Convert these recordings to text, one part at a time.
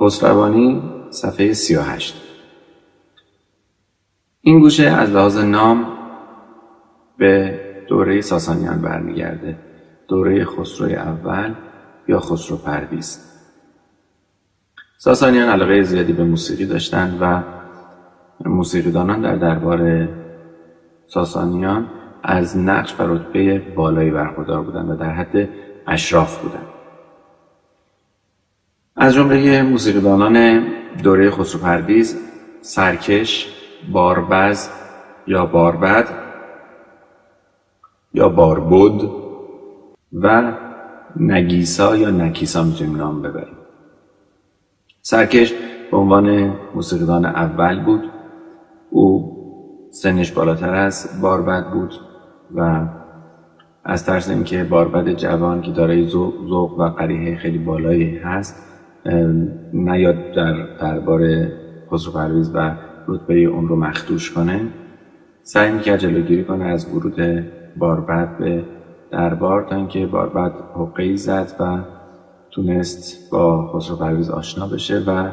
خسروانی صفحه 38 این گوشه از لحاظ نام به دوره ساسانیان برمیگرده. دوره خسروی اول یا خسرو پرویز. ساسانیان علاقه زیادی به موسیقی داشتند و موسیقیدانان در دربار ساسانیان از نقش و رتبه بالایی برخوردار بودند و در حد اشراف بودند از جمله موسیقیدانان دوره خسرو پرویز سرکش باربز یا باربد یا باربود و نگیسا یا نکیسا می‌تونیم نام ببریم. سرکش به عنوان موسیقیدان اول بود. او سنش بالاتر از باربد بود و از ترس اینکه باربد جوان که دارای ذوق و قریحه خیلی بالایی هست نیاد در دربار خسرو پرویز و رتبه اون رو مخدوش کنه. سعی می‌کرد جلوگیری کنه از ورود باربد به دربار تا اینکه باربد حقه زد و تونست با خسرو پرویز آشنا بشه و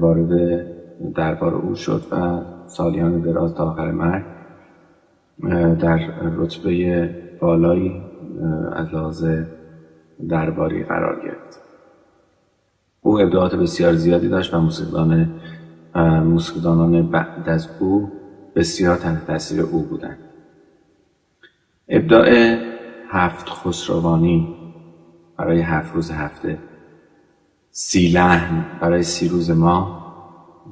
وارد دربار او شد و سالیان دراز تا آخر مرگ در رتبه بالایی از لحاظ درباری قرار گرفت. او ابداعات بسیار زیادی داشت و موسیقیدان موسیقیدانان بعد از او بسیار تحت تاثیر او بودند. ابداع هفت خسروانی برای هفت روز هفته سی لحن برای سی روز ماه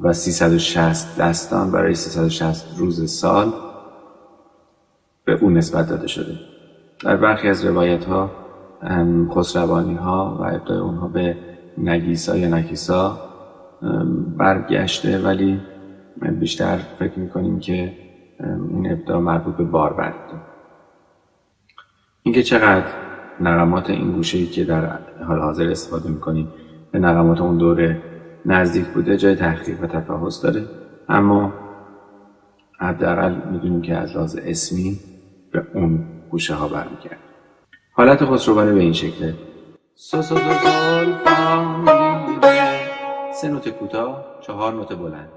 و 360 دستان برای 360 روز سال به او نسبت داده شده. در برخی از روایت ها خسروانی ها و ابداع اونها به نگیسا یا نکیسا برگشته ولی بیشتر فکر می‌کنیم که این ابداع مربوط به بار برده اینکه چقدر نقمات این گوشه ای که در حال حاضر استفاده می‌کنیم به نقمات اون دوره نزدیک بوده جای تحقیق و تفحص داره. اما حداقل می‌دونیم که از لحاظ اسمی به اون گوشه ها برمیگرد حالت خسروانی به این شکله سو سو سو سول سه نوت کوتاه چهار نوت بلند.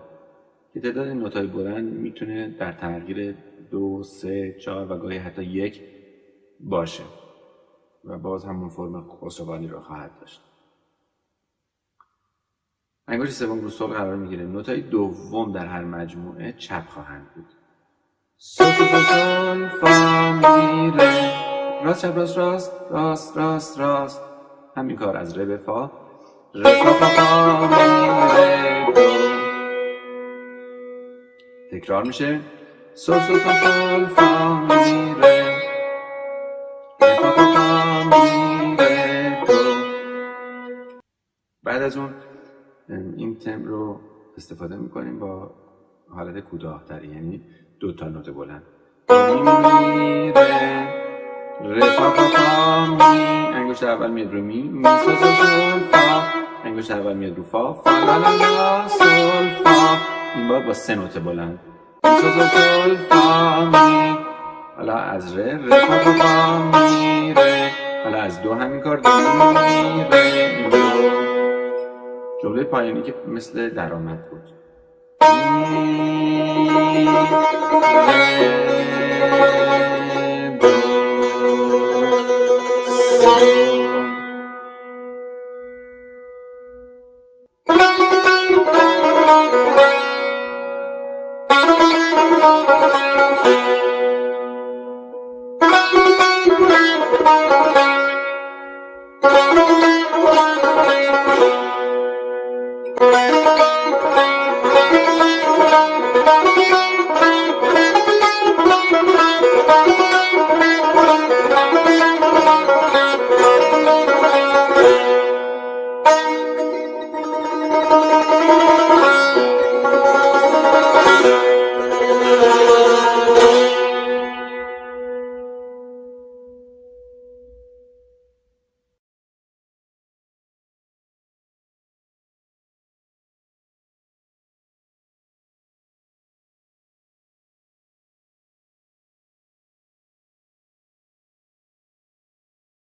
که تعداد نوتای بلند می‌تونه در تغییر دو سه چهار و گاهی حتی یک باشه و باز همون فرم خسروانی رو خواهد داشت. انگشت سوم رو سول قرار می‌گیره. نوتای دوم در هر مجموعه چپ خواهند بود. سول سول سول فا میره راست چپ راست راست راست راست راست. همین کار از ره فا. فا فا فا تکرار میشه؟ سول سول سول فا می فا فا فا می بعد از اون این تم رو استفاده می‌کنیم با حالت کوتاهتری یعنی دو تا نوت بلند. می ره. ره فا فا می انگشت اول میاد رو می. می سو سو سول فا. انگشت اول میاد رو فا. فا لا لا لا سول فا. این بار با سه نوت بلند. می سو سو سول فا می. حالا از ره فا فا فا می ره حالا از دو همین کار دو می ره دو. جمله پایانی که مثل درآمد بود. می. ره